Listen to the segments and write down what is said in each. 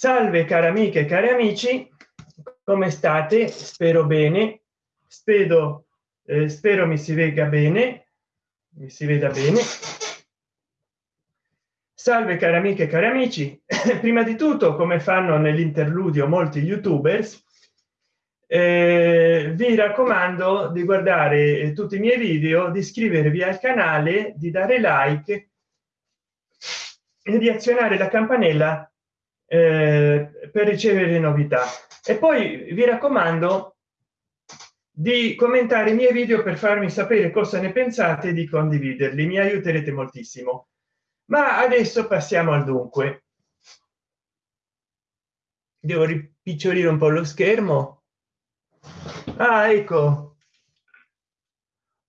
salve cari amiche e cari amici come state? Spero bene. Spero eh, spero mi si vega bene mi si veda bene. Salve cari amiche e cari amici. Prima di tutto come fanno nell'interludio molti youtubers eh, vi raccomando di guardare tutti i miei video di iscrivervi al canale di dare like e di azionare la campanella eh, per ricevere novità. E poi vi raccomando di commentare i miei video per farmi sapere cosa ne pensate e di condividerli. Mi aiuterete moltissimo. Ma adesso passiamo al dunque. Devo ripicciolire un po lo schermo. Ah ecco.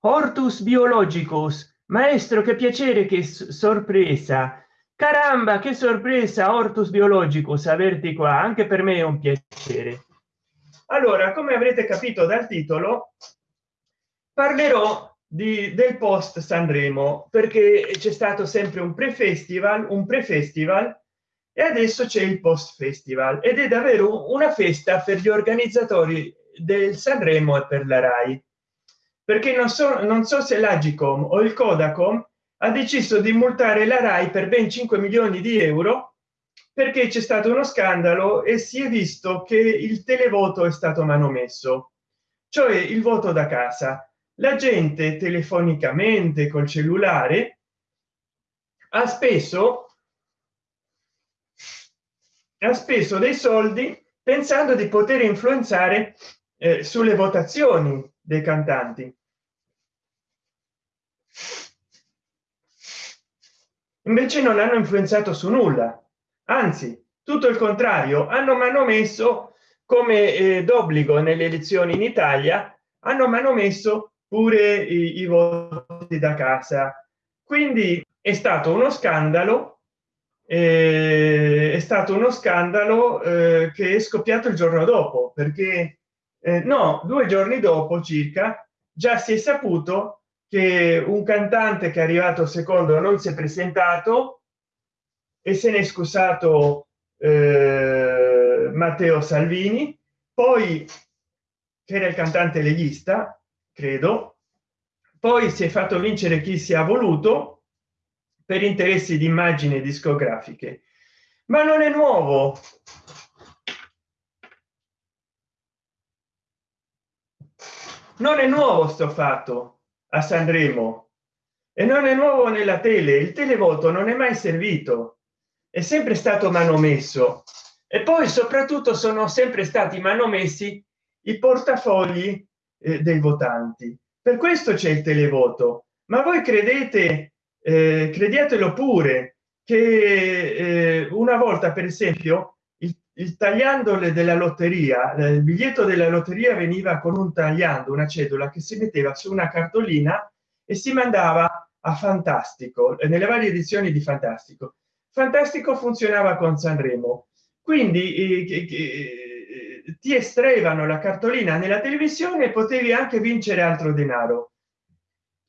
Hortus biologicus maestro che piacere che sorpresa caramba che sorpresa ortus biologicus averti qua anche per me è un piacere. Allora come avrete capito dal titolo parlerò di, del post sanremo perché c'è stato sempre un pre festival un pre festival e adesso c'è il post festival ed è davvero una festa per gli organizzatori del sanremo e per la rai. Perché non so non so se l'agicom o il codacom ha deciso di multare la rai per ben 5 milioni di euro perché c'è stato uno scandalo e si è visto che il televoto è stato manomesso cioè il voto da casa. La gente telefonicamente col cellulare ha speso ha speso dei soldi pensando di poter influenzare eh, sulle votazioni dei cantanti invece non hanno influenzato su nulla. Anzi tutto il contrario hanno manomesso come eh, d'obbligo nelle elezioni in italia hanno manomesso pure i, i voti da casa. Quindi è stato uno scandalo eh, è stato uno scandalo eh, che è scoppiato il giorno dopo perché eh, no due giorni dopo circa già si è saputo che un cantante che è arrivato secondo non si è presentato e se n'è scusato eh, matteo salvini. Poi che era il cantante leghista credo. Poi si è fatto vincere chi si ha voluto per interessi di immagini discografiche. Ma non è nuovo. Non è nuovo sto fatto a sanremo e non è nuovo nella tele il televoto non è mai servito. È sempre stato manomesso. E poi soprattutto sono sempre stati manomessi i portafogli eh, dei votanti. Per questo c'è il televoto. Ma voi credete eh, crediatelo pure che eh, una volta per esempio il, il tagliandole della lotteria eh, il biglietto della lotteria veniva con un tagliando una cedola che si metteva su una cartolina e si mandava a fantastico nelle varie edizioni di fantastico. Fantastico funzionava con sanremo. Quindi eh, eh, ti estraevano la cartolina nella televisione e potevi anche vincere altro denaro.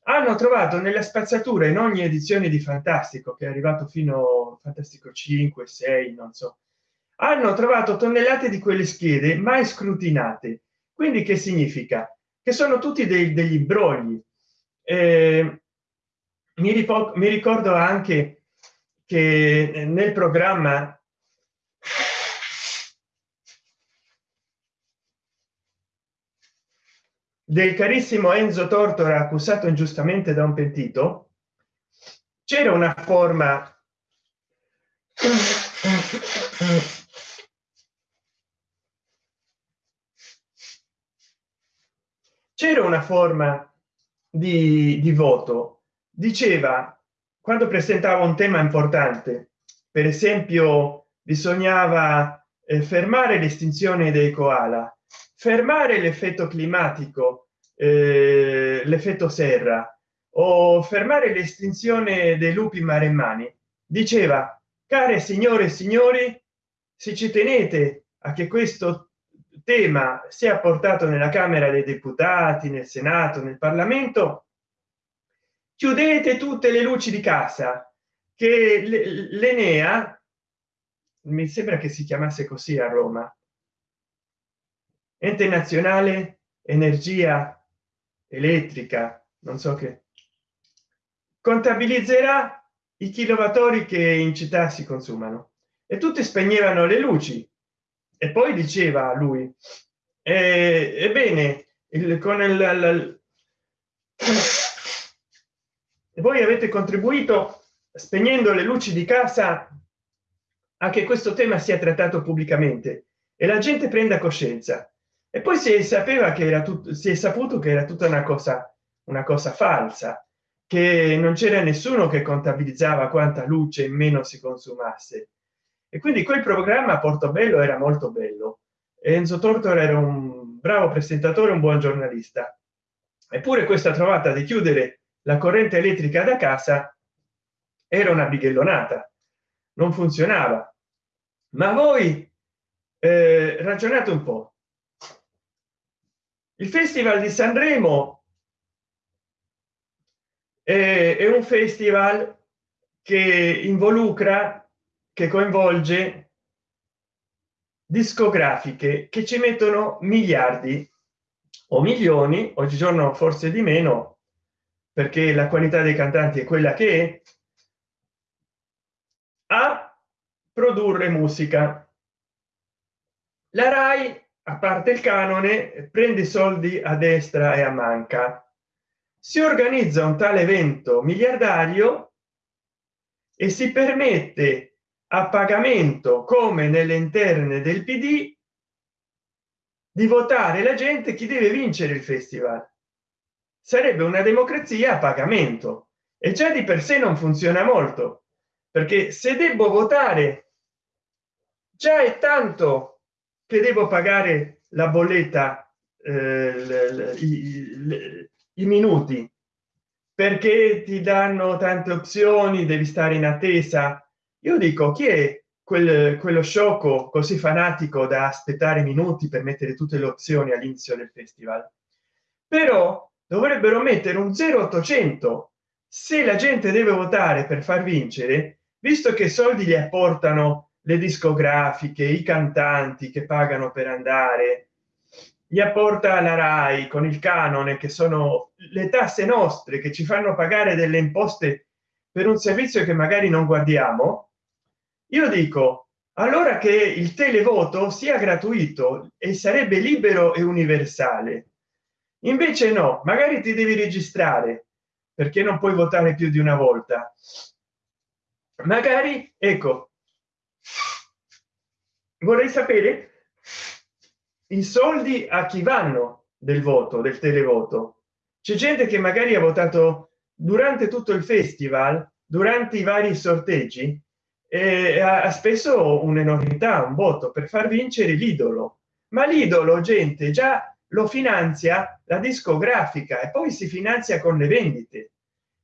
Hanno trovato nella spazzatura in ogni edizione di fantastico che è arrivato fino a fantastico 5 6 non so hanno trovato tonnellate di quelle schede mai scrutinate. Quindi che significa? Che sono tutti dei, degli brogli eh, mi, mi ricordo anche che nel programma del carissimo Enzo Tortora accusato ingiustamente da un pentito c'era una forma c'era una forma di, di voto diceva quando presentava un tema importante per esempio bisognava eh, fermare l'estinzione dei koala fermare l'effetto climatico eh, l'effetto serra o fermare l'estinzione dei lupi maremmani. Diceva care signore e signori se ci tenete a che questo tema sia portato nella camera dei deputati nel senato nel parlamento chiudete tutte le luci di casa che l'enea mi sembra che si chiamasse così a roma ente nazionale energia elettrica non so che contabilizzerà i kilowattori che in città si consumano. E tutti spegnevano le luci e poi diceva lui eh, ebbene il, con il, il, e voi avete contribuito spegnendo le luci di casa a che questo tema sia trattato pubblicamente. E la gente prenda coscienza. E poi si sapeva che era tutto si è saputo che era tutta una cosa una cosa falsa che non c'era nessuno che contabilizzava quanta luce in meno si consumasse e quindi quel programma portobello era molto bello. Enzo tortora era un bravo presentatore un buon giornalista. Eppure questa trovata di chiudere la corrente elettrica da casa era una bighellonata. Non funzionava. Ma voi eh, ragionate un po. Il festival di sanremo è, è un festival che involucra che coinvolge discografiche che ci mettono miliardi o milioni oggigiorno forse di meno perché la qualità dei cantanti è quella che è a produrre musica. La rai a parte il canone prende soldi a destra e a manca. Si organizza un tale evento miliardario e si permette a pagamento come nelle interne del pd di votare la gente chi deve vincere il festival. Sarebbe una democrazia a pagamento. E già di per sé non funziona molto perché se devo votare già è tanto che devo pagare la bolletta eh, i, i minuti. Perché ti danno tante opzioni devi stare in attesa io dico chi è quel, quello sciocco così fanatico da aspettare minuti per mettere tutte le opzioni all'inizio del festival? Però dovrebbero mettere un 0800 se la gente deve votare per far vincere visto che soldi li apportano le discografiche i cantanti che pagano per andare gli apporta la rai con il canone che sono le tasse nostre che ci fanno pagare delle imposte per un servizio che magari non guardiamo io dico allora che il televoto sia gratuito e sarebbe libero e universale. Invece no magari ti devi registrare perché non puoi votare più di una volta. Magari ecco vorrei sapere i soldi a chi vanno del voto del televoto. C'è gente che magari ha votato durante tutto il festival durante i vari sorteggi eh, ha spesso un'enormità un voto. Per far vincere l'idolo. Ma l'idolo gente già lo finanzia la discografica e poi si finanzia con le vendite.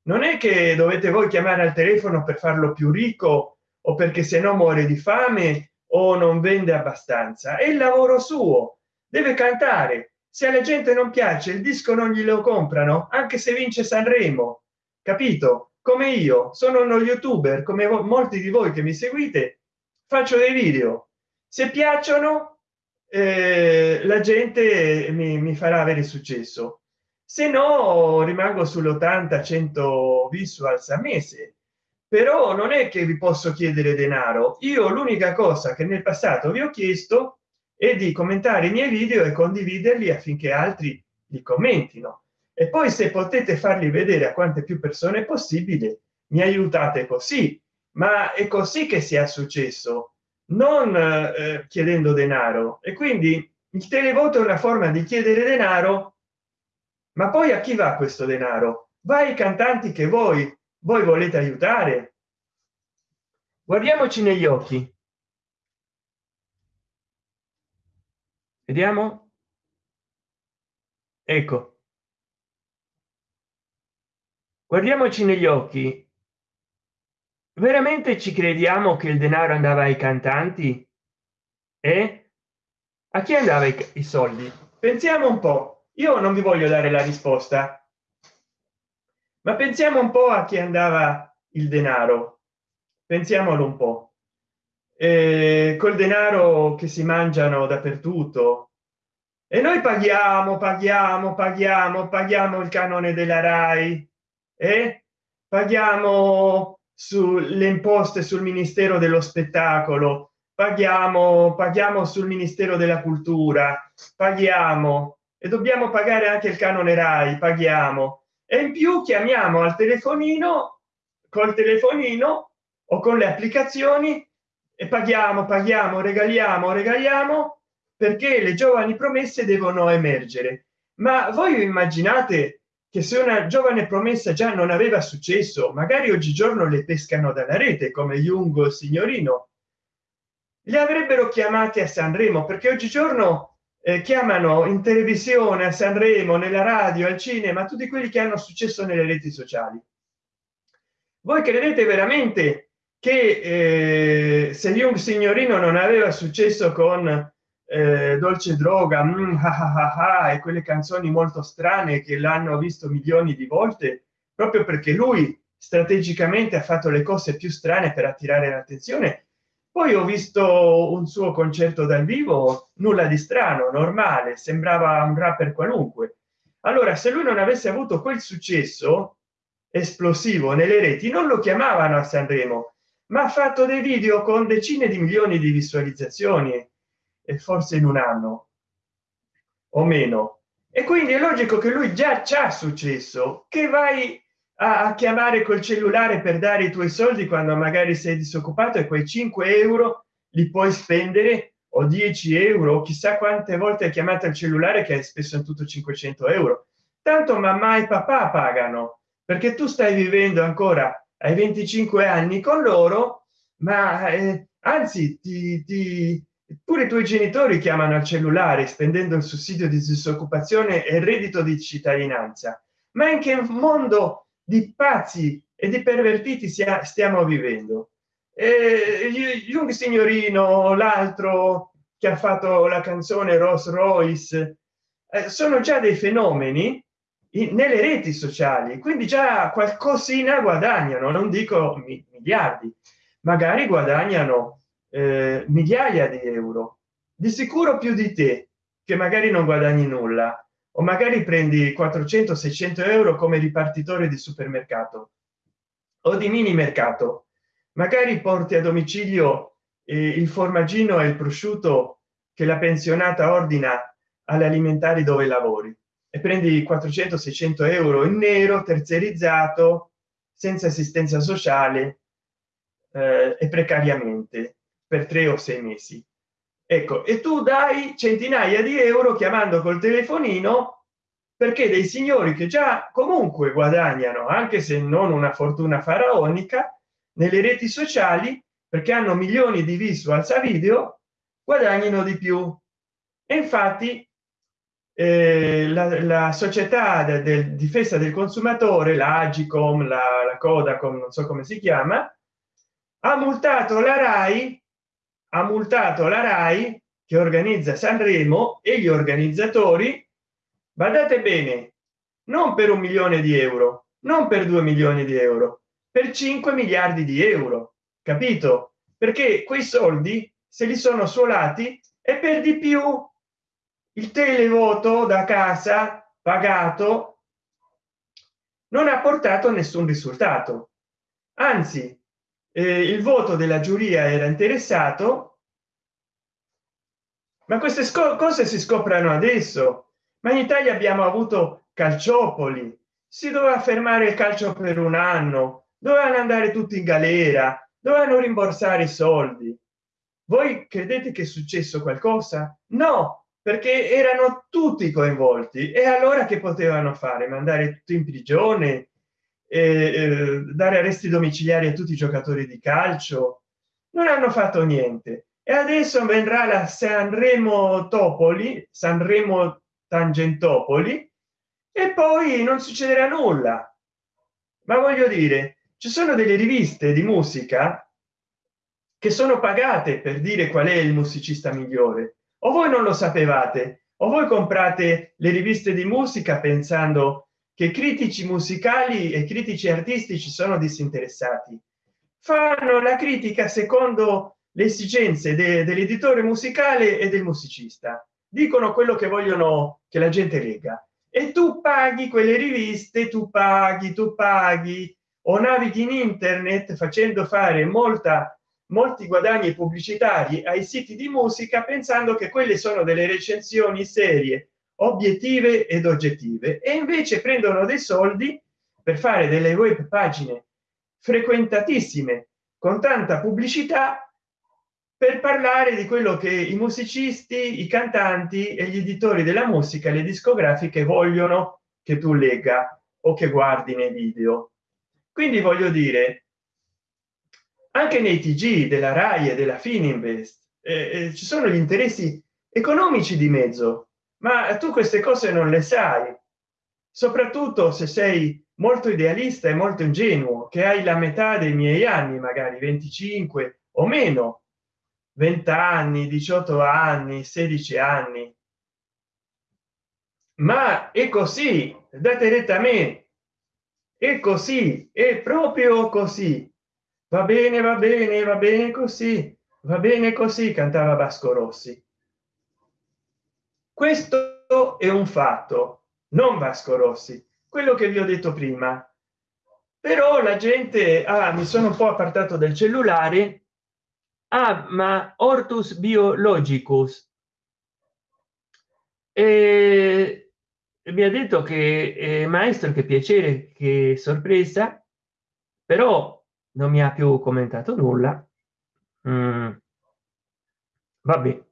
Non è che dovete voi chiamare al telefono per farlo più ricco o perché se no muore di fame o non vende abbastanza. È il lavoro suo. Deve cantare. Se alla gente non piace il disco non glielo comprano anche se vince sanremo. Capito come io sono uno youtuber come molti di voi che mi seguite faccio dei video. Se piacciono eh, la gente mi, mi, farà avere successo. Se no rimango sull'80 100 visuals a mese. Però non è che vi posso chiedere denaro. Io l'unica cosa che nel passato vi ho chiesto è di commentare i miei video e condividerli affinché altri li commentino e poi se potete farli vedere a quante più persone possibile mi aiutate così. Ma è così che sia successo non eh, chiedendo denaro. E quindi il televoto è una forma di chiedere denaro ma poi a chi va questo denaro? Va ai cantanti che voi voi volete aiutare? Guardiamoci negli occhi. Vediamo? Ecco guardiamoci negli occhi. Veramente ci crediamo che il denaro andava ai cantanti? E a chi andava i, soldi? Pensiamo un po. Io non vi voglio dare la risposta. Ma pensiamo un po a chi andava il denaro. Pensiamolo un po. Eh, col denaro che si mangiano dappertutto. E noi paghiamo paghiamo paghiamo paghiamo il canone della rai. e eh? paghiamo sulle imposte sul ministero dello spettacolo paghiamo paghiamo sul ministero della cultura paghiamo e dobbiamo pagare anche il canone rai paghiamo e in più chiamiamo al telefonino col telefonino o con le applicazioni e paghiamo paghiamo regaliamo regaliamo perché le giovani promesse devono emergere ma voi immaginate che se una giovane promessa già non aveva successo magari oggigiorno le pescano dalla rete come Jung signorino. Li avrebbero chiamati a sanremo perché oggigiorno eh, chiamano in televisione a sanremo nella radio al cinema tutti quelli che hanno successo nelle reti sociali. Voi credete veramente che eh, se Jung signorino non aveva successo con eh, dolce droga mm, ah, ah, ah, e quelle canzoni molto strane che l'hanno visto milioni di volte proprio perché lui strategicamente ha fatto le cose più strane per attirare l'attenzione. Poi ho visto un suo concerto dal vivo nulla di strano normale sembrava un rapper qualunque. Allora se lui non avesse avuto quel successo esplosivo nelle reti non lo chiamavano a sanremo ma ha fatto dei video con decine di milioni di visualizzazioni e forse in un anno o meno. E quindi è logico che lui già c'ha successo che vai a, chiamare col cellulare per dare i tuoi soldi quando magari sei disoccupato e quei 5 euro li puoi spendere o 10 euro chissà quante volte hai chiamato il cellulare che è spesso in tutto 500 euro. Tanto mamma e papà pagano perché tu stai vivendo ancora ai 25 anni con loro ma eh, anzi ti, ti, pure i tuoi genitori chiamano al cellulare spendendo il sussidio di disoccupazione e il reddito di cittadinanza. Ma in che mondo di pazzi e di pervertiti sia, stiamo vivendo? Eh, Jung signorino l'altro che ha fatto la canzone Rolls Royce eh, sono già dei fenomeni nelle reti sociali quindi già qualcosina guadagnano non dico miliardi magari guadagnano eh, migliaia di euro. Di sicuro più di te che magari non guadagni nulla o magari prendi 400 600 euro come ripartitore di supermercato o di mini mercato. Magari porti a domicilio eh, il formaggino e il prosciutto che la pensionata ordina alle alimentari dove lavori e prendi 400 600 euro in nero terzerizzato senza assistenza sociale eh, e precariamente per tre o sei mesi. Ecco e tu dai centinaia di euro chiamando col telefonino perché dei signori che già comunque guadagnano anche se non una fortuna faraonica nelle reti sociali perché hanno milioni di visuals a video guadagnino di più. E infatti eh, la, la, società del de difesa del consumatore la agicom la, la codacom non so come si chiama ha multato la rai ha multato la rai che organizza sanremo e gli organizzatori. Badate bene non per un milione di euro non per due milioni di euro per 5 miliardi di euro capito? Perché quei soldi se li sono suolati e per di più il televoto da casa pagato non ha portato nessun risultato. Anzi eh, il voto della giuria era interessato ma queste cose si scoprono adesso. Ma in italia abbiamo avuto calciopoli. Si doveva fermare il calcio per un anno dovevano andare tutti in galera dovevano rimborsare i soldi. Voi credete che è successo qualcosa? No perché erano tutti coinvolti. E allora che potevano fare? Mandare tutti in prigione eh, dare arresti domiciliari a tutti i giocatori di calcio. Non hanno fatto niente. E adesso vendrà la sanremo topoli sanremo tangentopoli e poi non succederà nulla. Ma voglio dire ci sono delle riviste di musica che sono pagate per dire qual è il musicista migliore. O voi non lo sapevate o voi comprate le riviste di musica pensando che critici musicali e critici artistici sono disinteressati. Fanno la critica secondo le esigenze de, dell'editore musicale e del musicista. Dicono quello che vogliono che la gente lega e tu paghi quelle riviste tu paghi tu paghi. O navighi in internet facendo fare molta molti guadagni pubblicitari ai siti di musica pensando che quelle sono delle recensioni serie obiettive ed oggettive e invece prendono dei soldi per fare delle web pagine frequentatissime con tanta pubblicità per parlare di quello che i musicisti i cantanti e gli editori della musica le discografiche vogliono che tu legga o che guardi nei video. Quindi voglio dire anche nei tg della rai e della fininvest eh, eh, ci sono gli interessi economici di mezzo ma tu queste cose non le sai soprattutto se sei molto idealista e molto ingenuo che hai la metà dei miei anni magari 25 o meno. 20 anni 18 anni 16 anni. Ma è così date retta a me. È così è proprio così. Va bene va bene va bene così. Va bene così cantava vasco rossi questo è un fatto non vasco rossi quello che vi ho detto prima. Però la gente ah, mi sono un po apartato del cellulare. Ah, ma ortus biologicus. E mi ha detto che eh, maestro che piacere che sorpresa. Però non mi ha più commentato nulla. Mm. vabbè.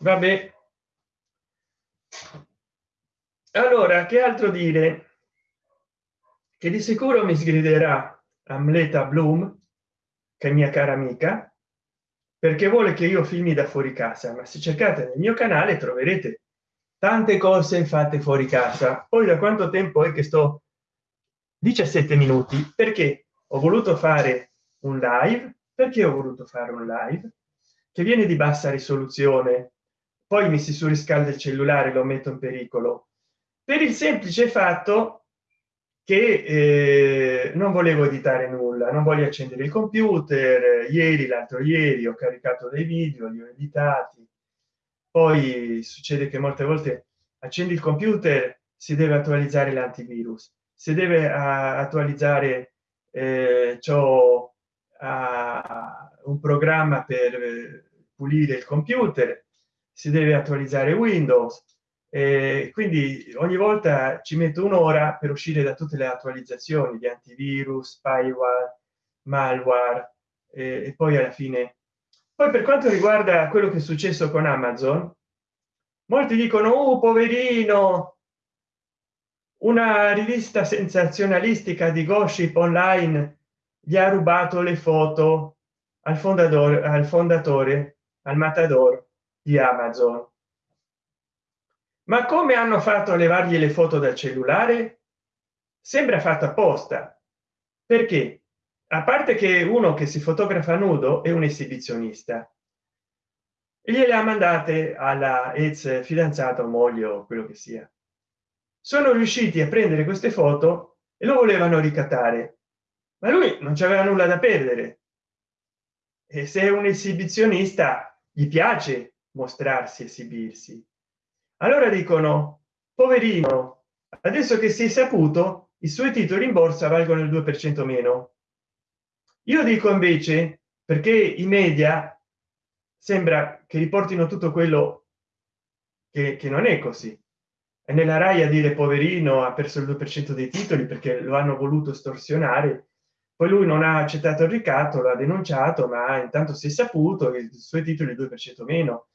Vabbè allora che altro dire? Che di sicuro mi sgriderà amleta bloom che è mia cara amica perché vuole che io filmi da fuori casa ma se cercate nel mio canale troverete tante cose fatte fuori casa. Poi da quanto tempo è che sto 17 minuti? Perché ho voluto fare un live? Perché ho voluto fare un live? Che viene di bassa risoluzione poi mi si surriscalda il cellulare lo metto in pericolo per il semplice fatto che eh, non volevo editare nulla non voglio accendere il computer ieri l'altro ieri ho caricato dei video li ho editati. Poi succede che molte volte accendi il computer si deve attualizzare l'antivirus si deve attualizzare eh, ciò un programma per pulire il computer si deve attualizzare windows e quindi ogni volta ci metto un'ora per uscire da tutte le attualizzazioni di antivirus spyware malware e, e poi alla fine. Poi per quanto riguarda quello che è successo con amazon molti dicono oh, poverino una rivista sensazionalistica di gossip online gli ha rubato le foto al fondatore al fondatore al matador di amazon ma come hanno fatto a levargli le foto dal cellulare? Sembra fatto apposta. Perché? A parte che uno che si fotografa nudo è un esibizionista. Gliele ha mandate alla ex fidanzata o moglie o quello che sia. Sono riusciti a prendere queste foto e lo volevano ricattare ma lui non c'aveva nulla da perdere. E se è un esibizionista gli piace mostrarsi esibirsi allora dicono poverino adesso che si è saputo i suoi titoli in borsa valgono il 2 per cento meno io dico invece perché i media sembra che riportino tutto quello che, che non è così. E nella rai a dire poverino ha perso il 2 per cento dei titoli perché lo hanno voluto estorsionare poi lui non ha accettato il ricatto l'ha denunciato ma intanto si è saputo che i suoi titoli 2 per cento meno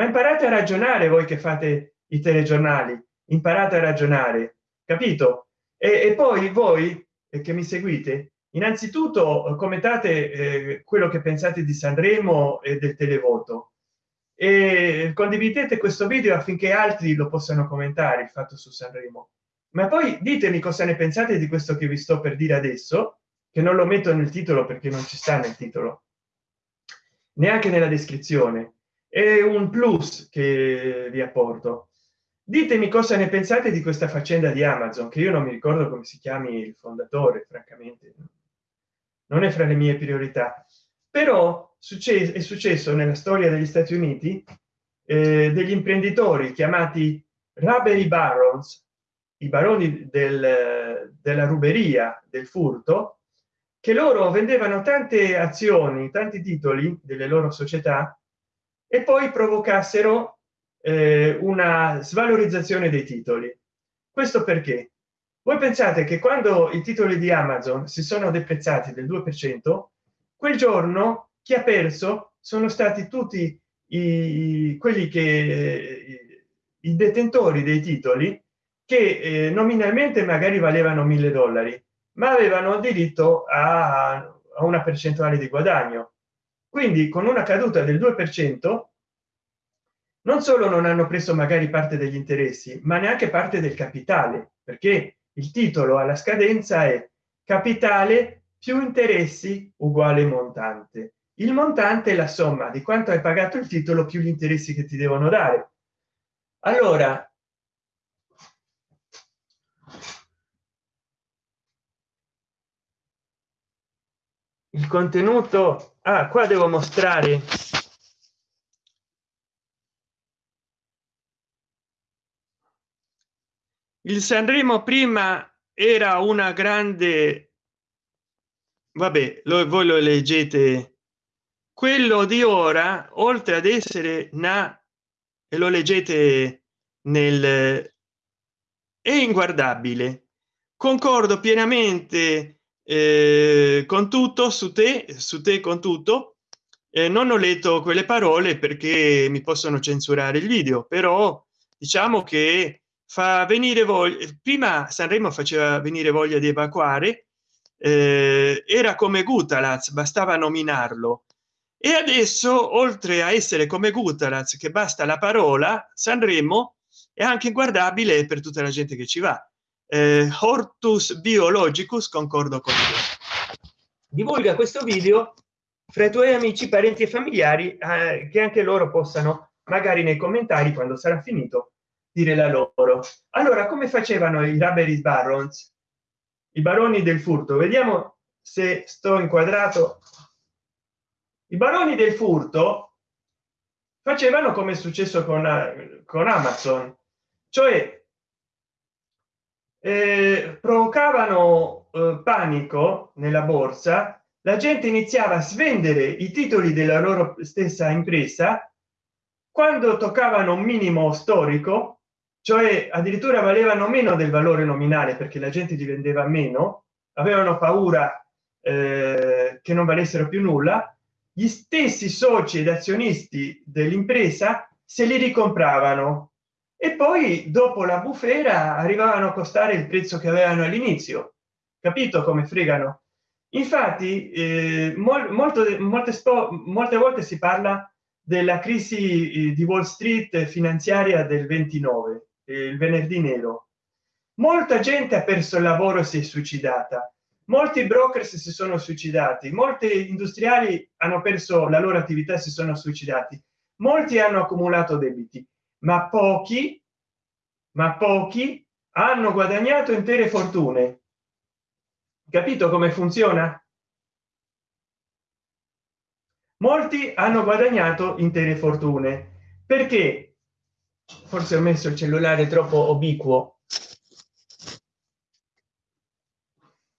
ma imparate a ragionare voi che fate i telegiornali imparate a ragionare capito? E, e poi voi che mi seguite innanzitutto commentate eh, quello che pensate di sanremo e del televoto. E condividete questo video affinché altri lo possano commentare il fatto su sanremo. Ma poi ditemi cosa ne pensate di questo che vi sto per dire adesso che non lo metto nel titolo perché non ci sta nel titolo. Neanche nella descrizione è un plus che vi apporto. Ditemi cosa ne pensate di questa faccenda di amazon che io non mi ricordo come si chiami il fondatore francamente. Non è fra le mie priorità. Però successo è successo nella storia degli stati uniti eh, degli imprenditori chiamati robbery barons i baroni del, della ruberia del furto che loro vendevano tante azioni tanti titoli delle loro società e poi provocassero eh, una svalorizzazione dei titoli. Questo perché? Voi pensate che quando i titoli di amazon si sono deprezzati del 2 per cento quel giorno chi ha perso sono stati tutti i quelli che i detentori dei titoli che eh, nominalmente magari valevano mille dollari ma avevano diritto a, a una percentuale di guadagno quindi con una caduta del 2 per cento non solo non hanno preso magari parte degli interessi ma neanche parte del capitale perché il titolo alla scadenza è capitale più interessi uguale montante. Il montante è la somma di quanto hai pagato il titolo più gli interessi che ti devono dare. Allora il contenuto ah, qua devo mostrare. Il sanremo prima era una grande vabbè lo, voi lo leggete. Quello di ora oltre ad essere na e lo leggete nel è inguardabile. Concordo pienamente eh, con tutto su te su te con tutto. Eh, non ho letto quelle parole perché mi possono censurare il video però diciamo che fa venire voglia prima sanremo faceva venire voglia di evacuare eh, era come gutalaz bastava nominarlo. E adesso oltre a essere come gutalaz che basta la parola sanremo è anche inguardabile per tutta la gente che ci va eh, hortus biologicus concordo con te. Divulga questo video fra i tuoi amici parenti e familiari eh, che anche loro possano magari nei commentari quando sarà finito dire la loro. Allora come facevano i rabbery barons? I baroni del furto. Vediamo se sto inquadrato. I baroni del furto facevano come è successo con, con amazon cioè eh, provocavano eh, panico nella borsa. La gente iniziava a svendere i titoli della loro stessa impresa. Quando toccavano un minimo storico cioè addirittura valevano meno del valore nominale perché la gente li vendeva meno avevano paura eh, che non valessero più nulla gli stessi soci ed azionisti dell'impresa se li ricompravano e poi dopo la bufera arrivavano a costare il prezzo che avevano all'inizio. Capito come fregano? Infatti eh, mol, molto molte molte volte si parla della crisi eh, di wall street finanziaria del 29 il venerdì nero. Molta gente ha perso il lavoro e si è suicidata. Molti broker si sono suicidati. Molti industriali hanno perso la loro attività si sono suicidati. Molti hanno accumulato debiti ma pochi ma pochi hanno guadagnato intere fortune. Capito come funziona? Molti hanno guadagnato intere fortune. Perché? Forse ho messo il cellulare troppo ubiquo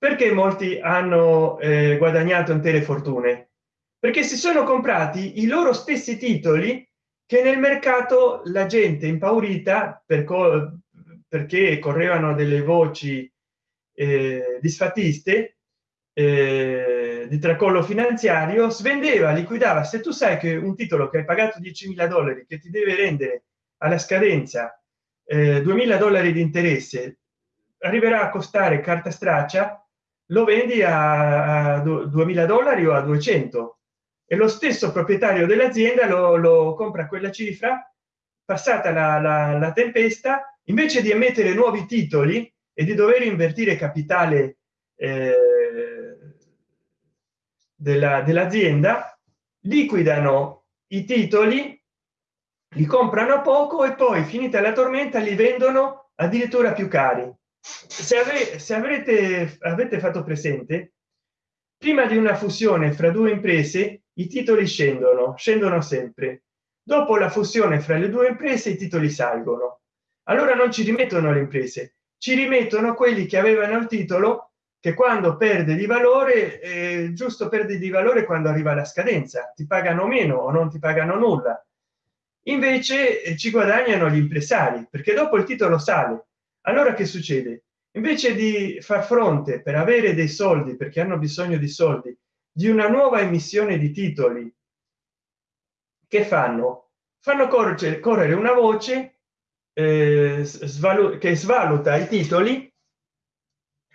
perché molti hanno eh, guadagnato intere fortune? Perché si sono comprati i loro stessi titoli che nel mercato la gente impaurita per co perché correvano delle voci eh, disfattiste eh, di tracollo finanziario svendeva liquidava. Se tu sai che un titolo che hai pagato 10.000 dollari che ti deve rendere alla scadenza eh, 2000 dollari di interesse arriverà a costare carta straccia lo vendi a 2000 dollari o a 200 e lo stesso proprietario dell'azienda lo, lo, compra quella cifra passata la, la, la, tempesta invece di emettere nuovi titoli e di dover invertire capitale eh, dell'azienda liquidano i titoli li comprano poco e poi finita la tormenta li vendono addirittura più cari. Se, ave, se avrete avete fatto presente prima di una fusione fra due imprese i titoli scendono scendono sempre. Dopo la fusione fra le due imprese i titoli salgono. Allora non ci rimettono le imprese ci rimettono quelli che avevano il titolo che quando perde di valore eh, giusto perde di valore quando arriva la scadenza. Ti pagano meno o non ti pagano nulla. Invece eh, ci guadagnano gli impresari perché dopo il titolo sale. Allora che succede? Invece di far fronte per avere dei soldi perché hanno bisogno di soldi di una nuova emissione di titoli. Che fanno? Fanno correre, correre una voce eh, che svaluta i titoli.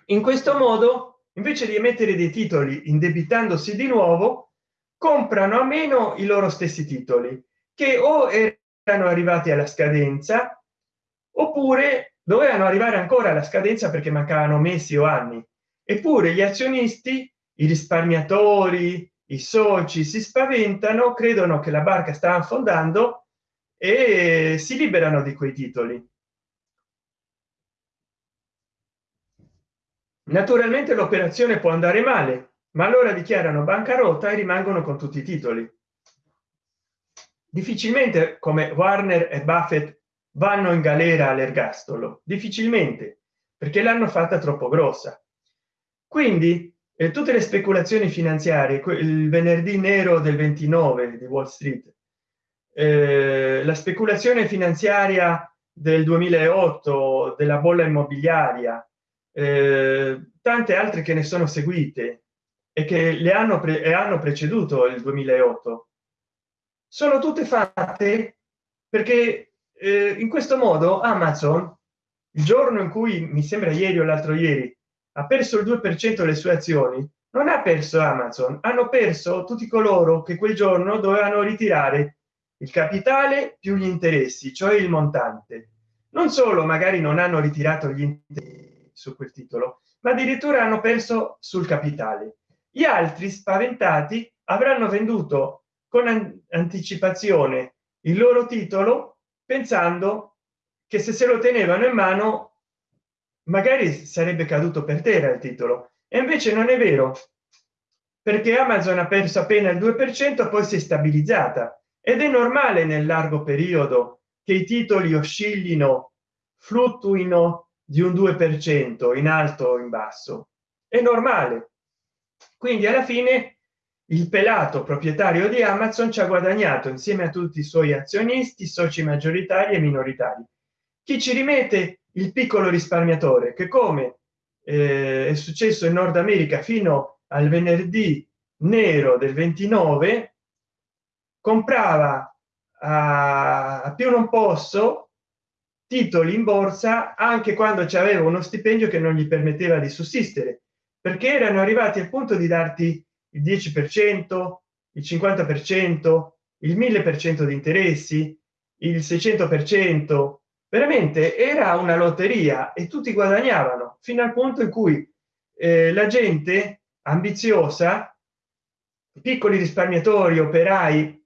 In questo modo invece di emettere dei titoli indebitandosi di nuovo comprano a meno i loro stessi titoli che o erano arrivati alla scadenza oppure dovevano arrivare ancora alla scadenza perché mancavano mesi o anni. Eppure gli azionisti i risparmiatori i soci si spaventano credono che la barca sta affondando e si liberano di quei titoli. Naturalmente l'operazione può andare male ma allora dichiarano bancarotta e rimangono con tutti i titoli. Difficilmente come warner e buffett vanno in galera all'ergastolo. Difficilmente perché l'hanno fatta troppo grossa. Quindi eh, tutte le speculazioni finanziarie il venerdì nero del 29 di wall street eh, la speculazione finanziaria del 2008 della bolla immobiliaria eh, tante altre che ne sono seguite e che le hanno pre e hanno preceduto il 2008 sono tutte fatte perché eh, in questo modo amazon il giorno in cui mi sembra ieri o l'altro ieri ha perso il 2 per cento le sue azioni non ha perso amazon hanno perso tutti coloro che quel giorno dovevano ritirare il capitale più gli interessi cioè il montante. Non solo magari non hanno ritirato gli interessi su quel titolo ma addirittura hanno perso sul capitale. Gli altri spaventati avranno venduto con anticipazione il loro titolo pensando che se se lo tenevano in mano magari sarebbe caduto per terra il titolo. E invece non è vero perché amazon ha perso appena il 2 per cento poi si è stabilizzata. Ed è normale nel largo periodo che i titoli oscillino fluttuino di un 2 per cento in alto o in basso. È normale. Quindi alla fine il pelato proprietario di amazon ci ha guadagnato insieme a tutti i suoi azionisti soci maggioritari e minoritari. Chi ci rimette il piccolo risparmiatore che come eh, è successo in nord america fino al venerdì nero del 29 comprava a, più non posso titoli in borsa anche quando c'aveva uno stipendio che non gli permetteva di sussistere perché erano arrivati al punto di darti il 10 per cento il 50 per cento il 1000 per cento di interessi il 600 per cento veramente era una lotteria e tutti guadagnavano fino al punto in cui eh, la gente ambiziosa piccoli risparmiatori operai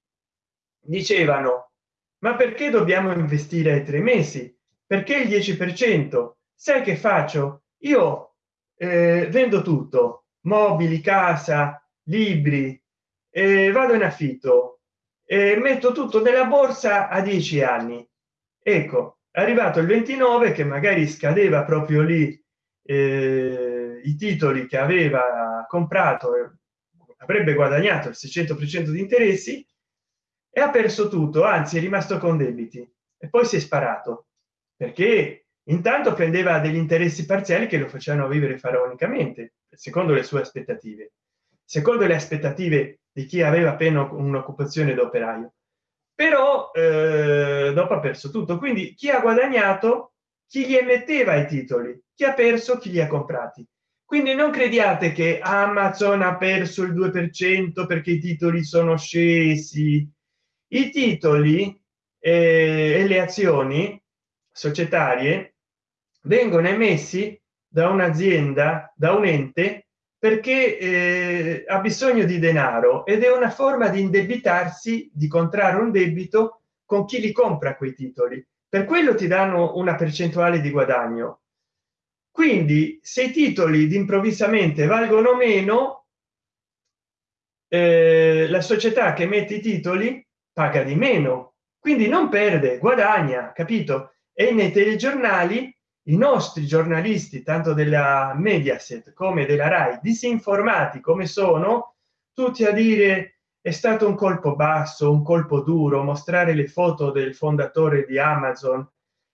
dicevano ma perché dobbiamo investire ai tre mesi? Perché il 10 per cento? Sai che faccio? Io eh, vendo tutto mobili casa libri eh, vado in affitto e metto tutto nella borsa a 10 anni. Ecco arrivato il 29 che magari scadeva proprio lì eh, i titoli che aveva comprato avrebbe guadagnato il 600 per cento di interessi e ha perso tutto anzi è rimasto con debiti e poi si è sparato perché intanto prendeva degli interessi parziali che lo facevano vivere faraonicamente secondo le sue aspettative. Secondo le aspettative di chi aveva appena un'occupazione d'operaio però eh, dopo ha perso tutto. Quindi chi ha guadagnato chi gli emetteva i titoli? Chi ha perso chi li ha comprati. Quindi non crediate che amazon ha perso il 2 per cento perché i titoli sono scesi. I titoli eh, e le azioni societarie vengono emessi da un'azienda da un ente perché eh, ha bisogno di denaro ed è una forma di indebitarsi di contrarre un debito con chi li compra quei titoli. Per quello ti danno una percentuale di guadagno. Quindi se i titoli di improvvisamente valgono meno eh, la società che mette i titoli paga di meno. Quindi non perde guadagna capito? E nei telegiornali i nostri giornalisti tanto della mediaset come della rai disinformati come sono tutti a dire è stato un colpo basso un colpo duro mostrare le foto del fondatore di amazon.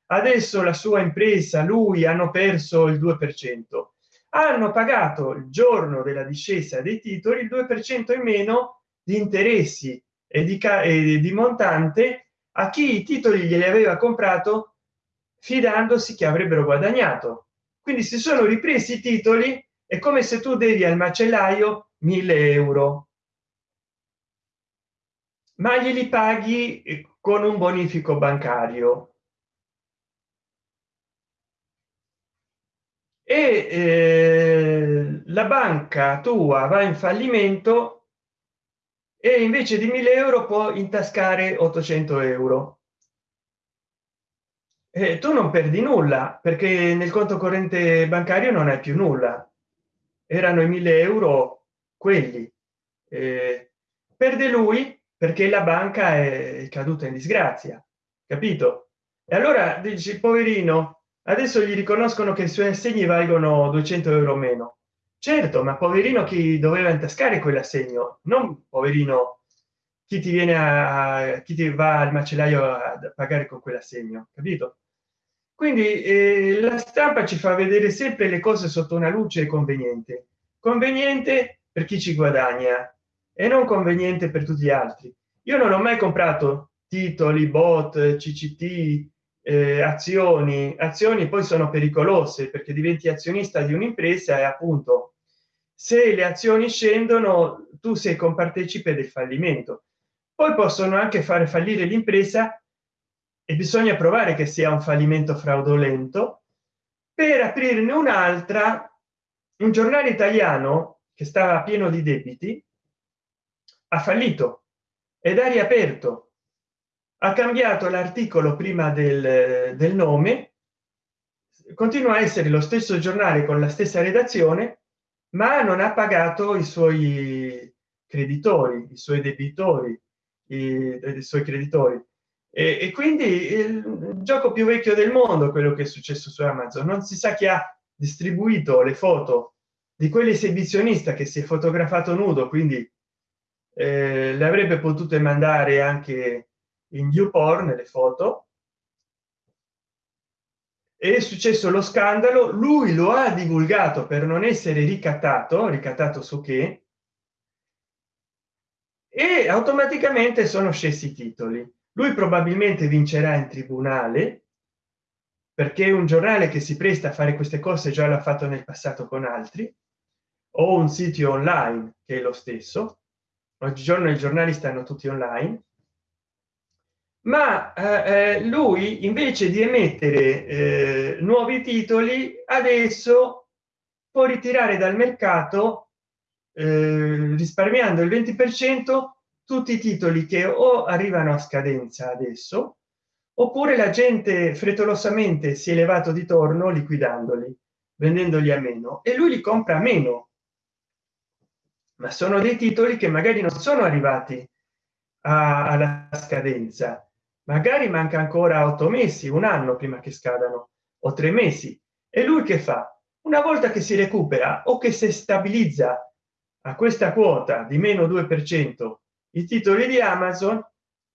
Adesso la sua impresa lui hanno perso il 2 per cento. Hanno pagato il giorno della discesa dei titoli il 2 per cento in meno di interessi e di, e di montante a chi i titoli glieli aveva comprato fidandosi che avrebbero guadagnato. Quindi si sono ripresi i titoli è come se tu devi al macellaio 1000 euro. Ma glieli paghi con un bonifico bancario. E eh, la banca tua va in fallimento e invece di 1000 euro può intascare 800 euro e tu non perdi nulla perché nel conto corrente bancario non hai più nulla. Erano i 1000 euro quelli. Eh, perde lui perché la banca è caduta in disgrazia capito? E allora dici poverino adesso gli riconoscono che i suoi assegni valgono 200 euro meno. Certo ma poverino chi doveva intascare quell'assegno? Non poverino chi ti viene a chi ti va al macellaio a pagare con quell'assegno capito quindi eh, la stampa ci fa vedere sempre le cose sotto una luce conveniente. Conveniente per chi ci guadagna e non conveniente per tutti gli altri. Io non ho mai comprato titoli bot cct eh, azioni. Azioni poi sono pericolose perché diventi azionista di un'impresa e appunto se le azioni scendono tu sei compartecipe del fallimento. Poi possono anche fare fallire l'impresa e bisogna provare che sia un fallimento fraudolento. Per aprirne un'altra un giornale italiano che stava pieno di debiti ha fallito ed ha riaperto. Ha cambiato l'articolo prima del, del nome. Continua a essere lo stesso giornale con la stessa redazione ma non ha pagato i suoi creditori i suoi debitori i, i suoi creditori e, e, quindi il gioco più vecchio del mondo quello che è successo su amazon. Non si sa chi ha distribuito le foto di quell'esibizionista che si è fotografato nudo quindi eh, le avrebbe potute mandare anche in YouPorn le foto. È successo lo scandalo. Lui lo ha divulgato per non essere ricattato ricattato su che e automaticamente sono scesi i titoli lui probabilmente vincerà in tribunale perché un giornale che si presta a fare queste cose già l'ha fatto nel passato con altri o un sito online che è lo stesso. Oggigiorno i giornali stanno tutti online. Ma eh, eh, lui invece di emettere eh, nuovi titoli adesso può ritirare dal mercato eh, risparmiando il 20 per cento tutti i titoli che o arrivano a scadenza adesso oppure la gente frettolosamente si è levato di torno liquidandoli vendendoli a meno e lui li compra a meno. Ma sono dei titoli che magari non sono arrivati alla scadenza. Magari manca ancora otto mesi un anno prima che scadano o tre mesi. E lui che fa? Una volta che si recupera o che si stabilizza a questa quota di meno 2 per cento i titoli di amazon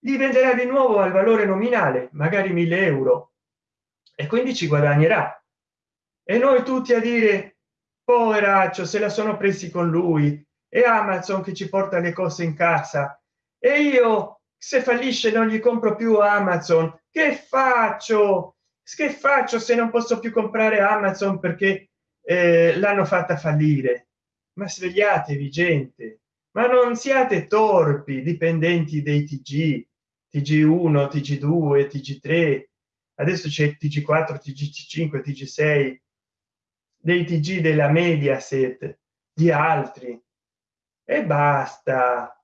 li venderà di nuovo al valore nominale magari 1000 euro e quindi ci guadagnerà. E noi tutti a dire poveraccio se la sono presi con lui e amazon che ci porta le cose in casa e io se fallisce non gli compro più amazon. Che faccio? Che faccio se non posso più comprare amazon perché eh, l'hanno fatta fallire? Ma svegliatevi gente ma non siate torpi dipendenti dei tg tg1 tg2 tg3 adesso c'è tg4 tg5 tg6 dei tg della mediaset di altri. E basta.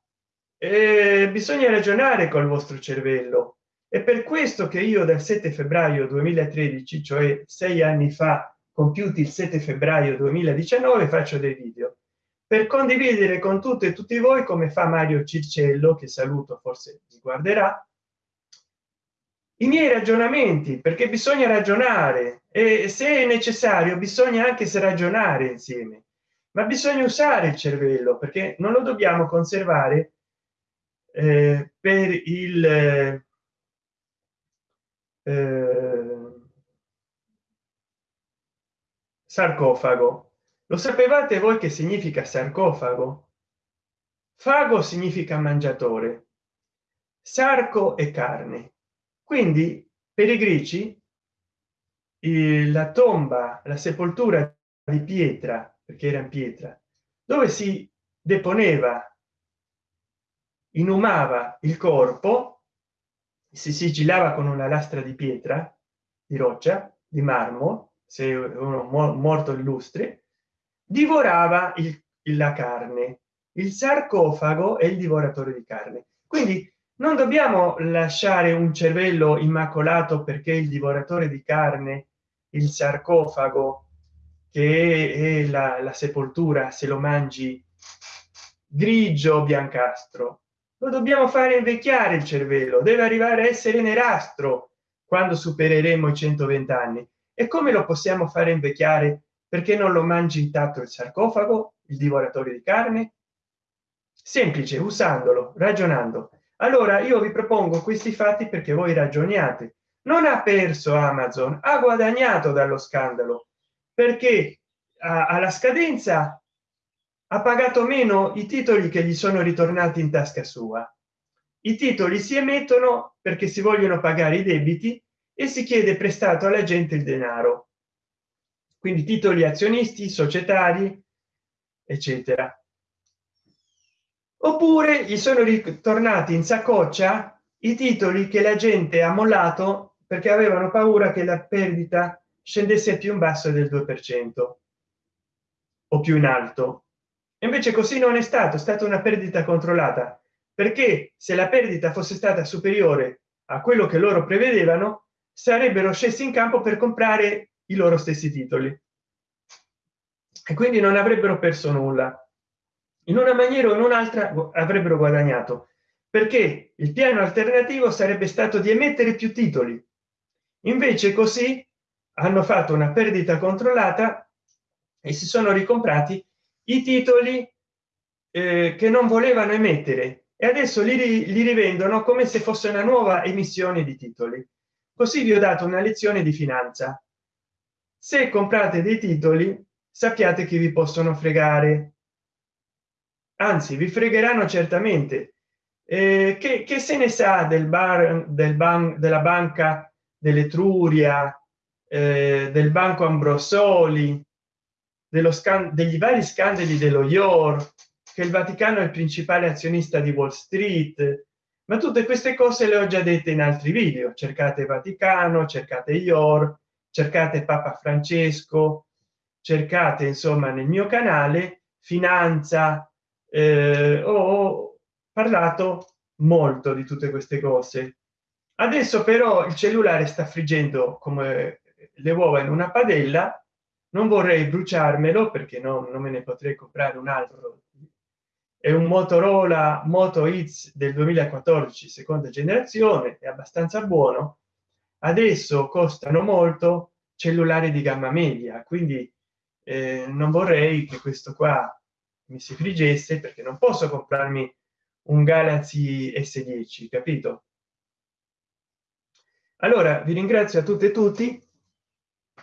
Eh, bisogna ragionare col vostro cervello. È per questo che io dal 7 febbraio 2013 cioè sei anni fa compiuti il 7 febbraio 2019 faccio dei video per condividere con tutte e tutti voi come fa mario circello che saluto forse mi guarderà i miei ragionamenti perché bisogna ragionare e se è necessario bisogna anche se ragionare insieme. Ma bisogna usare il cervello perché non lo dobbiamo conservare eh, per il eh, sarcofago lo sapevate voi che significa sarcofago? Fago significa mangiatore. Sarco e carne. Quindi per i greci la tomba la sepoltura di pietra perché era in pietra dove si deponeva inumava il corpo si sigillava con una lastra di pietra di roccia di marmo se uno morto illustre divorava il, la carne. Il sarcofago è il divoratore di carne. Quindi non dobbiamo lasciare un cervello immacolato perché il divoratore di carne il sarcofago che è la, la sepoltura se lo mangi grigio biancastro. Lo dobbiamo fare invecchiare il cervello. Deve arrivare a essere nerastro quando supereremo i 120 anni. E come lo possiamo fare invecchiare perché non lo mangi intatto il sarcofago il divoratore di carne? Semplice usandolo ragionando. Allora io vi propongo questi fatti perché voi ragioniate. Non ha perso amazon ha guadagnato dallo scandalo. Perché alla scadenza ha pagato meno i titoli che gli sono ritornati in tasca sua. I titoli si emettono perché si vogliono pagare i debiti e si chiede prestato alla gente il denaro quindi titoli azionisti societari eccetera. Oppure gli sono ritornati in saccoccia i titoli che la gente ha mollato perché avevano paura che la perdita scendesse più in basso del 2 per cento o più in alto. Invece così non è stato stata una perdita controllata perché se la perdita fosse stata superiore a quello che loro prevedevano sarebbero scesi in campo per comprare i loro stessi titoli. E quindi non avrebbero perso nulla. In una maniera o in un'altra avrebbero guadagnato. Perché il piano alternativo sarebbe stato di emettere più titoli. Invece così hanno fatto una perdita controllata e si sono ricomprati i titoli eh, che non volevano emettere. E adesso li, li rivendono come se fosse una nuova emissione di titoli. Così vi ho dato una lezione di finanza se comprate dei titoli sappiate che vi possono fregare. Anzi vi fregheranno certamente. Eh, che, che, se ne sa del bar del ban della banca dell'etruria eh, del banco ambrosoli dello scan degli vari scandali dello ior che il vaticano è il principale azionista di wall street. Ma tutte queste cose le ho già dette in altri video. Cercate vaticano cercate ior cercate papa francesco cercate insomma nel mio canale finanza eh, ho parlato molto di tutte queste cose. Adesso però il cellulare sta friggendo come le uova in una padella non vorrei bruciarmelo perché no, non me ne potrei comprare un altro. È un motorola moto X del 2014 seconda generazione è abbastanza buono adesso costano molto cellulari di gamma media quindi eh, non vorrei che questo qua mi si friggesse perché non posso comprarmi un galaxy s10 capito? Allora vi ringrazio a tutte e tutti.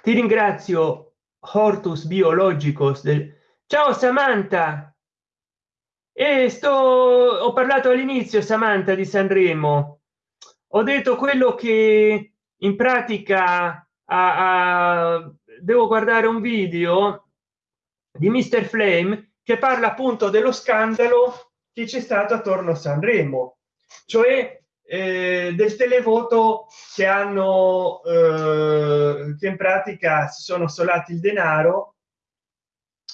Ti ringrazio hortus biologicos del ciao samantha! E sto ho parlato all'inizio samantha di sanremo. Ho detto quello che in pratica a, a, devo guardare un video di mister flame che parla appunto dello scandalo che c'è stato attorno a sanremo cioè eh, del televoto che hanno eh, che in pratica si sono solati il denaro.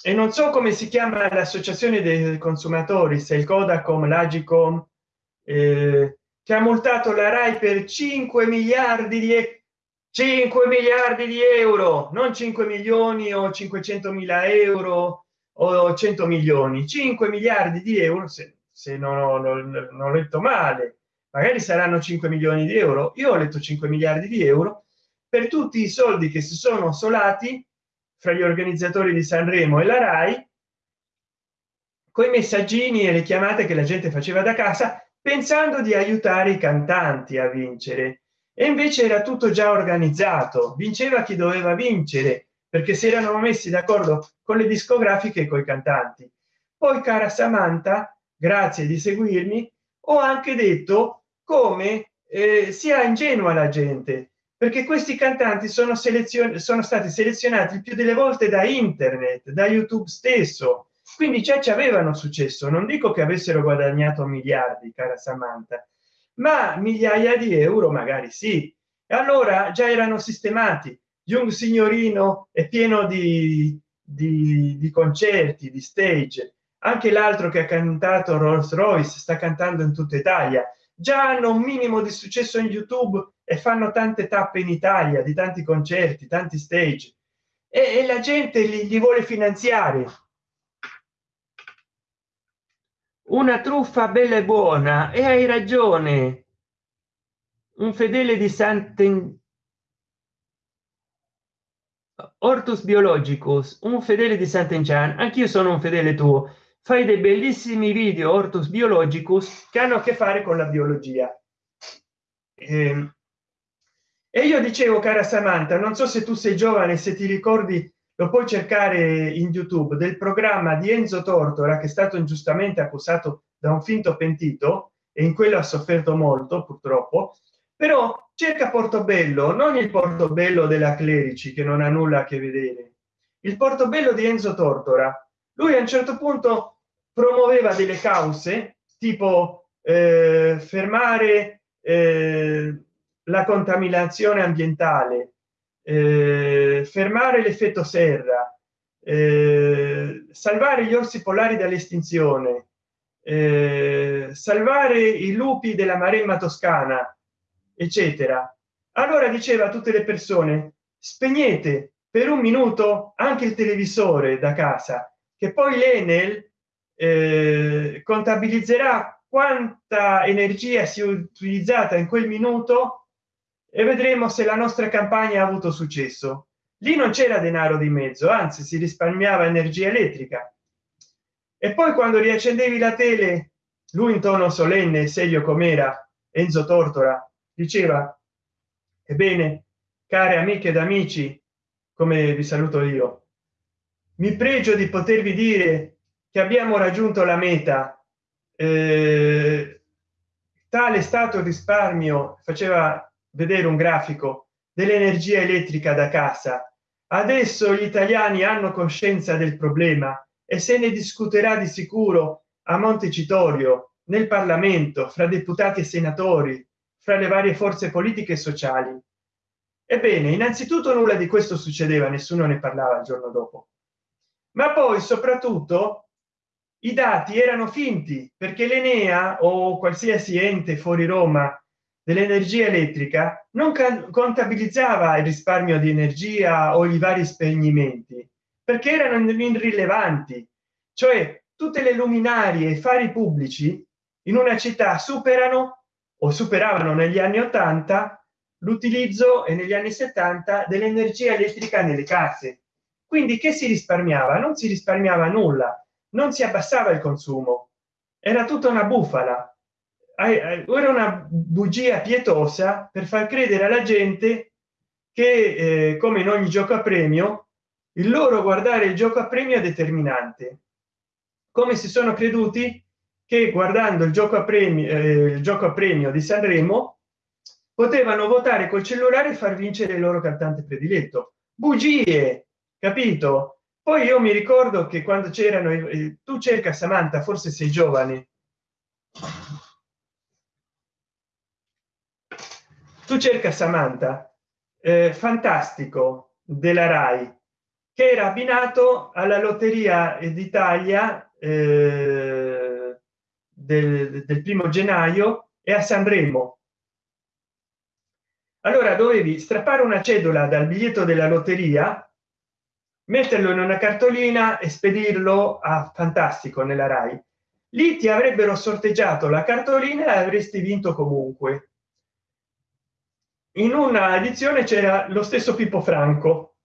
E non so come si chiama l'associazione dei consumatori se il codacom l'agicom eh, che ha multato la rai per 5 miliardi di 5 miliardi di euro non 5 milioni o 500 mila euro o 100 milioni 5 miliardi di euro se, se non, ho, non, non ho letto male. Magari saranno 5 milioni di euro. Io ho letto 5 miliardi di euro per tutti i soldi che si sono solati fra gli organizzatori di sanremo e la rai con i messaggini e le chiamate che la gente faceva da casa pensando di aiutare i cantanti a vincere. E invece era tutto già organizzato vinceva chi doveva vincere perché si erano messi d'accordo con le discografiche e con i cantanti. Poi cara samantha grazie di seguirmi ho anche detto come eh, sia ingenua la gente perché questi cantanti sono selezion sono stati selezionati più delle volte da internet da youtube stesso quindi già ci avevano successo. Non dico che avessero guadagnato miliardi cara samantha ma migliaia di euro magari sì. E allora già erano sistemati. Jung signorino è pieno di, di, di concerti di stage. Anche l'altro che ha cantato Rolls Royce sta cantando in tutta Italia. Già hanno un minimo di successo in youtube e fanno tante tappe in italia di tanti concerti tanti stage. E, e la gente li, li vuole finanziare una truffa bella e buona e hai ragione un fedele di Santen Ortus Biologicus, un fedele di Sant'Enchan, anch'io sono un fedele tuo, fai dei bellissimi video Ortus Biologicus che hanno a che fare con la biologia. Ehm, e io dicevo, cara Samantha, non so se tu sei giovane, se ti ricordi, lo puoi cercare in YouTube, del programma di Enzo Tortora, che è stato ingiustamente accusato da un finto pentito, e in quello ha sofferto molto, purtroppo, però cerca portobello non il portobello della clerici che non ha nulla a che vedere. Il portobello di enzo tortora. Lui a un certo punto promuoveva delle cause tipo eh, fermare eh, la contaminazione ambientale eh, fermare l'effetto serra. Eh, salvare gli orsi polari dall'estinzione. Eh, salvare i lupi della maremma toscana eccetera. Allora diceva a tutte le persone spegnete per un minuto anche il televisore da casa che poi l'enel eh, contabilizzerà quanta energia si è utilizzata in quel minuto e vedremo se la nostra campagna ha avuto successo. Lì non c'era denaro di mezzo anzi si risparmiava energia elettrica. E poi quando riaccendevi la tele lui in tono solenne serio com'era enzo tortora diceva ebbene care amiche ed amici come vi saluto io mi pregio di potervi dire che abbiamo raggiunto la meta. Eh, tale stato risparmio faceva vedere un grafico dell'energia elettrica da casa. Adesso gli italiani hanno coscienza del problema e se ne discuterà di sicuro a montecitorio nel parlamento fra deputati e senatori fra le varie forze politiche e sociali. Ebbene innanzitutto nulla di questo succedeva nessuno ne parlava il giorno dopo. Ma poi soprattutto i dati erano finti perché l'enea o qualsiasi ente fuori roma dell'energia elettrica non contabilizzava il risparmio di energia o i vari spegnimenti perché erano irrilevanti. Cioè tutte le luminarie e fari pubblici in una città superano o superavano negli anni 80 l'utilizzo e negli anni 70 dell'energia elettrica nelle case. Quindi che si risparmiava? Non si risparmiava nulla non si abbassava il consumo. Era tutta una bufala era una bugia pietosa per far credere alla gente che eh, come in ogni gioco a premio il loro guardare il gioco a premio è determinante. Come si sono creduti che guardando il gioco a premio eh, il gioco a premio di sanremo potevano votare col cellulare e far vincere il loro cantante prediletto. Bugie capito? Poi io mi ricordo che quando c'erano eh, tu cerca samantha forse sei giovane tu cerca samantha eh, fantastico della rai che era abbinato alla lotteria d'italia eh, del, del primo gennaio e a sanremo allora dovevi strappare una cedola dal biglietto della lotteria metterlo in una cartolina e spedirlo a fantastico nella rai. Lì ti avrebbero sorteggiato la cartolina e avresti vinto comunque in una edizione c'era lo stesso pippo franco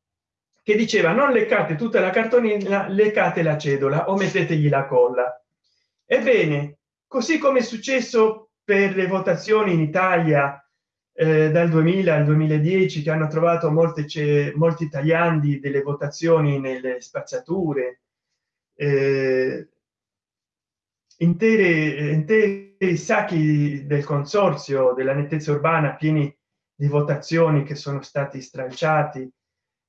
che diceva non leccate tutta la cartolina leccate la cedola o mettetegli la colla ebbene così come è successo per le votazioni in italia eh, dal 2000 al 2010 che hanno trovato molte molti tagliandi delle votazioni nelle spazzature eh, intere interi sacchi del consorzio della nettezza urbana pieni di votazioni che sono stati stralciati.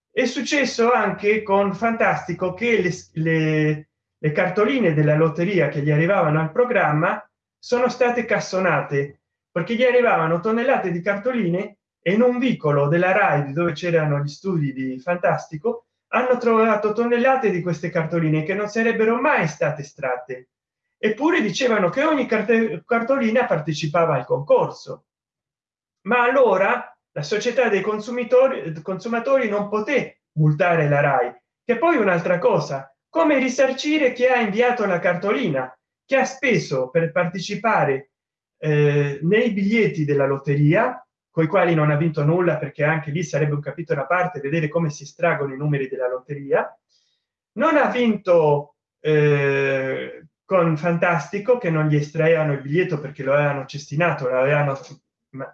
È successo anche con fantastico che le, le, le cartoline della lotteria che gli arrivavano al programma sono state cassonate perché gli arrivavano tonnellate di cartoline e in un vicolo della rai dove c'erano gli studi di fantastico hanno trovato tonnellate di queste cartoline che non sarebbero mai state estratte. Eppure dicevano che ogni cartolina partecipava al concorso ma allora la società dei consumatori consumatori non poté multare la rai che poi un'altra cosa. Come risarcire chi ha inviato la cartolina che ha speso per partecipare eh, nei biglietti della lotteria con i quali non ha vinto nulla perché anche lì sarebbe un capitolo a parte vedere come si estraggono i numeri della lotteria. Non ha vinto eh, con fantastico che non gli estraevano il biglietto perché lo avevano cestinato l'avevano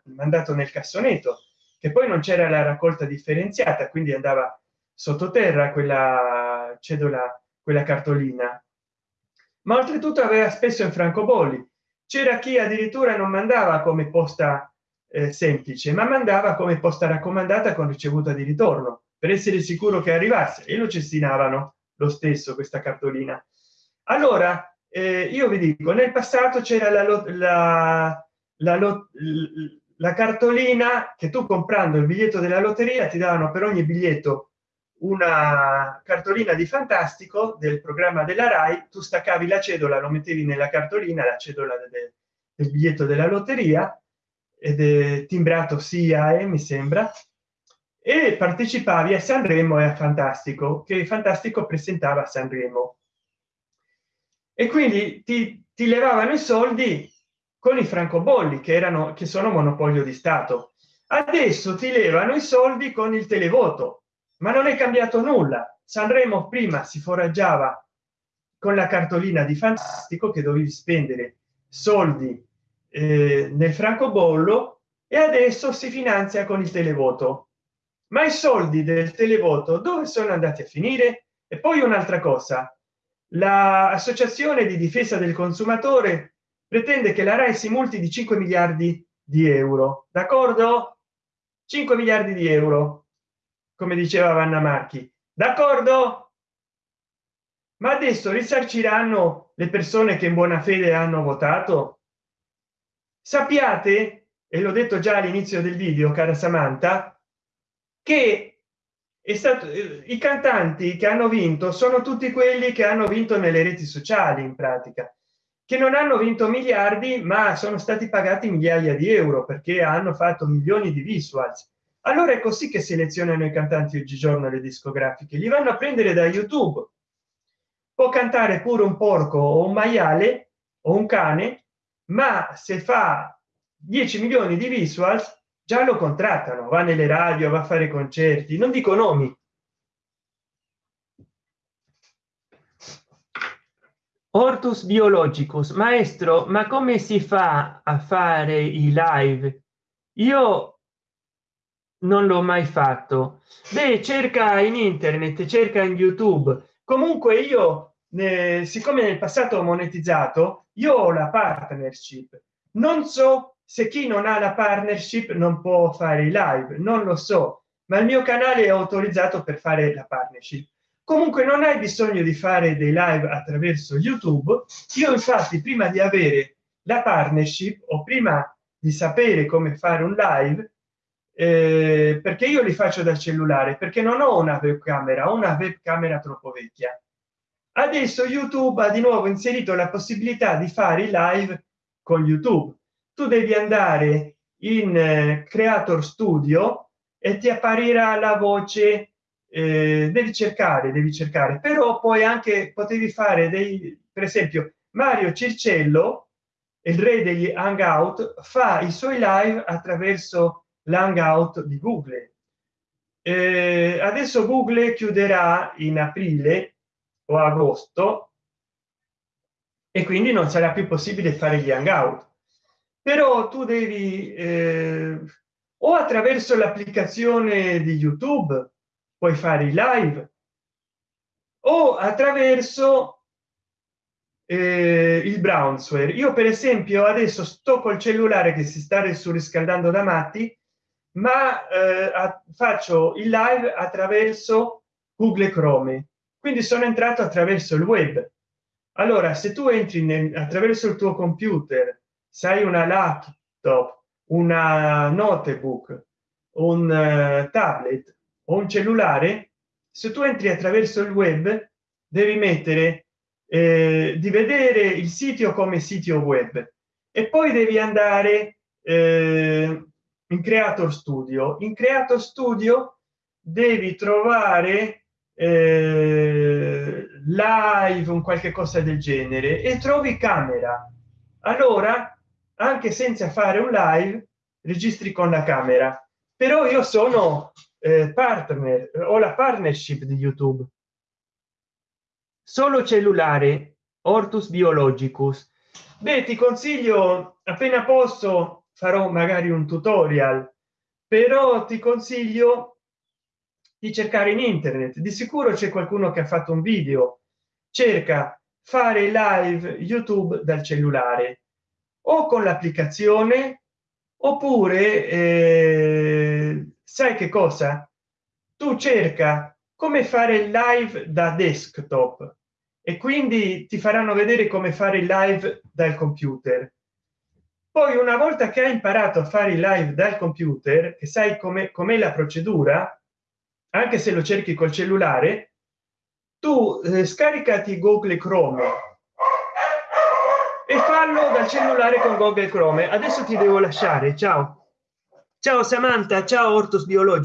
mandato nel cassonetto che poi non c'era la raccolta differenziata quindi andava sottoterra quella cedola quella cartolina. Ma oltretutto aveva spesso in francobolli. C'era chi addirittura non mandava come posta eh, semplice ma mandava come posta raccomandata con ricevuta di ritorno per essere sicuro che arrivasse e lo cestinavano lo stesso questa cartolina. Allora eh, io vi dico nel passato c'era la, la, la, la cartolina che tu comprando il biglietto della lotteria ti davano per ogni biglietto una cartolina di fantastico del programma della rai tu staccavi la cedola lo mettevi nella cartolina la cedola del, del biglietto della lotteria ed è timbrato sia e mi sembra e partecipavi a sanremo e a fantastico che fantastico presentava a sanremo. E quindi ti, ti levavano i soldi con i francobolli che erano che sono monopolio di stato. Adesso ti levano i soldi con il televoto ma non è cambiato nulla. Sanremo prima si foraggiava con la cartolina di fantastico che dovevi spendere soldi eh, nel francobollo e adesso si finanzia con il televoto. Ma i soldi del televoto dove sono andati a finire? E poi un'altra cosa. L'associazione di difesa del consumatore pretende che la rai si multi di 5 miliardi di euro d'accordo? 5 miliardi di euro come diceva vanna marchi. D'accordo? Ma adesso risarciranno le persone che in buona fede hanno votato? Sappiate e l'ho detto già all'inizio del video cara samantha che è stato i cantanti che hanno vinto sono tutti quelli che hanno vinto nelle reti sociali in pratica che non hanno vinto miliardi ma sono stati pagati migliaia di euro perché hanno fatto milioni di visuals. Allora è così che selezionano i cantanti oggigiorno le discografiche. Li vanno a prendere da youtube. Può cantare pure un porco o un maiale o un cane ma se fa 10 milioni di visuals già lo contrattano. Va nelle radio va a fare concerti. Non dico nomi ortus biologicus maestro ma come si fa a fare i live? Io non l'ho mai fatto. Beh cerca in internet cerca in youtube. Comunque io eh, siccome nel passato ho monetizzato io ho la partnership. Non so se chi non ha la partnership non può fare i live non lo so ma il mio canale è autorizzato per fare la partnership comunque non hai bisogno di fare dei live attraverso youtube. Io infatti prima di avere la partnership o prima di sapere come fare un live eh, perché io li faccio dal cellulare perché non ho una webcamera ho una webcamera troppo vecchia. Adesso youtube ha di nuovo inserito la possibilità di fare i live con youtube. Tu devi andare in eh, creator studio e ti apparirà la voce eh, devi cercare devi cercare. Però poi anche potevi fare dei per esempio mario circello il re degli hangout fa i suoi live attraverso l'hangout di google. Eh, adesso google chiuderà in aprile o agosto e quindi non sarà più possibile fare gli hangout. Però tu devi eh, o attraverso l'applicazione di youtube puoi fare i live o attraverso eh, il brownsware io per esempio adesso sto col cellulare che si sta surriscaldando da matti ma eh, a, faccio il live attraverso google chrome. Quindi sono entrato attraverso il web. Allora se tu entri nel, attraverso il tuo computer sai una laptop una notebook un uh, tablet o un cellulare se tu entri attraverso il web devi mettere eh, di vedere il sito come sito web. E poi devi andare eh, in creator studio. In creator studio devi trovare eh, live un qualche cosa del genere e trovi camera. Allora anche senza fare un live registri con la camera però io sono eh, partner ho la partnership di youtube. Solo cellulare ortus biologicus. Beh ti consiglio appena posso farò magari un tutorial però ti consiglio di cercare in internet. Di sicuro c'è qualcuno che ha fatto un video. Cerca fare live youtube dal cellulare o con l'applicazione oppure eh, sai che cosa? Tu cerca come fare il live da desktop e quindi ti faranno vedere come fare il live dal computer. Poi una volta che hai imparato a fare il live dal computer che sai come com'è la procedura anche se lo cerchi col cellulare tu eh, scaricati google chrome e fallo dal cellulare con google chrome. Adesso ti devo lasciare. Ciao ciao samantha. Ciao ortus biologico